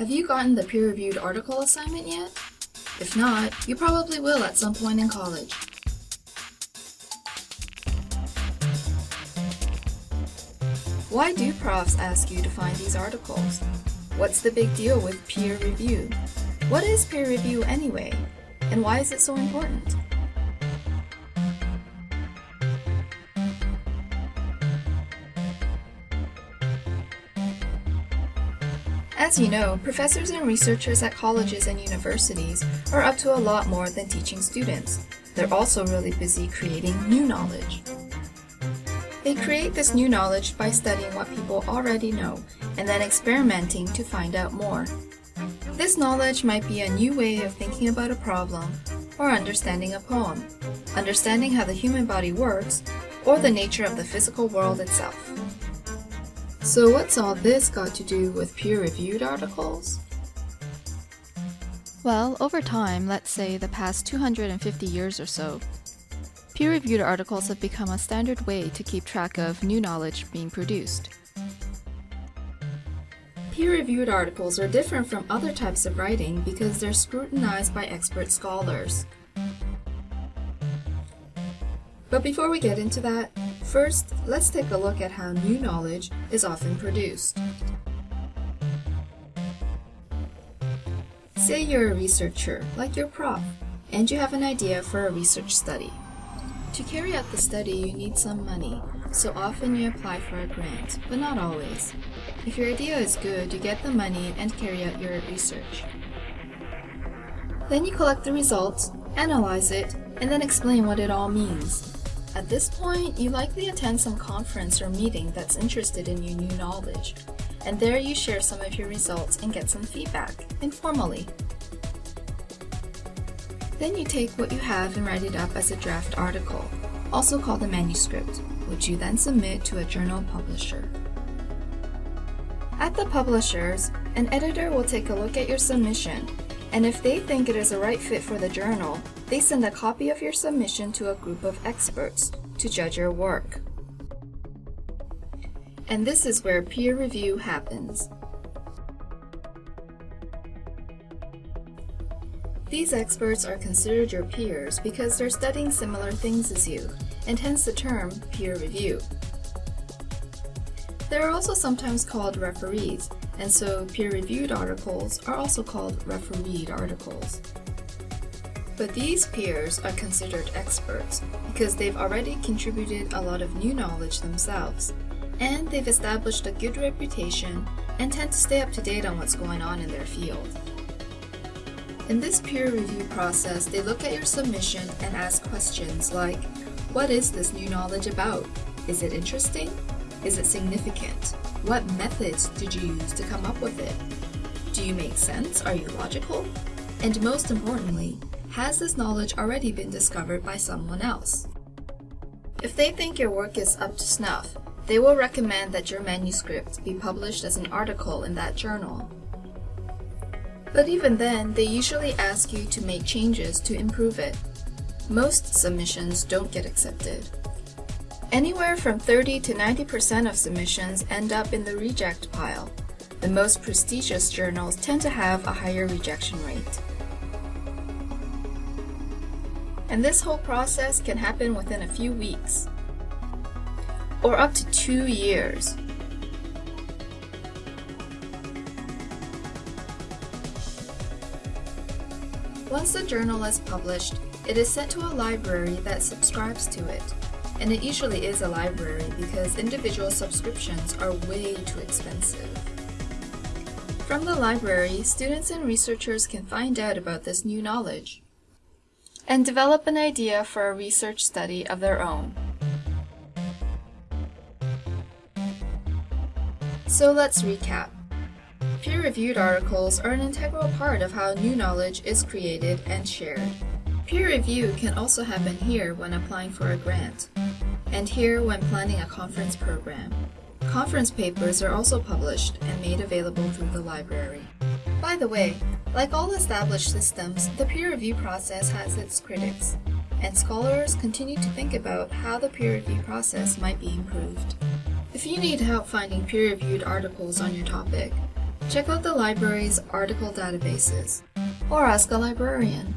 Have you gotten the peer-reviewed article assignment yet? If not, you probably will at some point in college. Why do profs ask you to find these articles? What's the big deal with peer review? What is peer review anyway? And why is it so important? As you know, professors and researchers at colleges and universities are up to a lot more than teaching students. They're also really busy creating new knowledge. They create this new knowledge by studying what people already know and then experimenting to find out more. This knowledge might be a new way of thinking about a problem or understanding a poem, understanding how the human body works, or the nature of the physical world itself. So what's all this got to do with peer-reviewed articles? Well, over time, let's say the past 250 years or so, peer-reviewed articles have become a standard way to keep track of new knowledge being produced. Peer-reviewed articles are different from other types of writing because they're scrutinized by expert scholars. But before we get into that, first, let's take a look at how new knowledge is often produced. Say you're a researcher, like your prof, and you have an idea for a research study. To carry out the study, you need some money, so often you apply for a grant, but not always. If your idea is good, you get the money and carry out your research. Then you collect the results, analyze it, and then explain what it all means. At this point, you likely attend some conference or meeting that's interested in your new knowledge, and there you share some of your results and get some feedback, informally. Then you take what you have and write it up as a draft article, also called a manuscript, which you then submit to a journal publisher. At the publishers, an editor will take a look at your submission, and if they think it is a right fit for the journal, they send a copy of your submission to a group of experts to judge your work. And this is where peer review happens. These experts are considered your peers because they're studying similar things as you, and hence the term peer review. They are also sometimes called referees, and so peer-reviewed articles are also called refereed articles. But these peers are considered experts because they've already contributed a lot of new knowledge themselves, and they've established a good reputation and tend to stay up to date on what's going on in their field. In this peer review process, they look at your submission and ask questions like, what is this new knowledge about? Is it interesting? Is it significant? What methods did you use to come up with it? Do you make sense? Are you logical? And most importantly, has this knowledge already been discovered by someone else? If they think your work is up to snuff, they will recommend that your manuscript be published as an article in that journal. But even then, they usually ask you to make changes to improve it. Most submissions don't get accepted. Anywhere from 30 to 90% of submissions end up in the reject pile. The most prestigious journals tend to have a higher rejection rate. And this whole process can happen within a few weeks, or up to two years. Once the journal is published, it is sent to a library that subscribes to it. And it usually is a library because individual subscriptions are way too expensive. From the library, students and researchers can find out about this new knowledge and develop an idea for a research study of their own. So let's recap. Peer-reviewed articles are an integral part of how new knowledge is created and shared. Peer review can also happen here when applying for a grant, and here when planning a conference program. Conference papers are also published and made available through the library. By the way, like all established systems, the peer review process has its critics, and scholars continue to think about how the peer review process might be improved. If you need help finding peer-reviewed articles on your topic, Check out the library's article databases, or ask a librarian.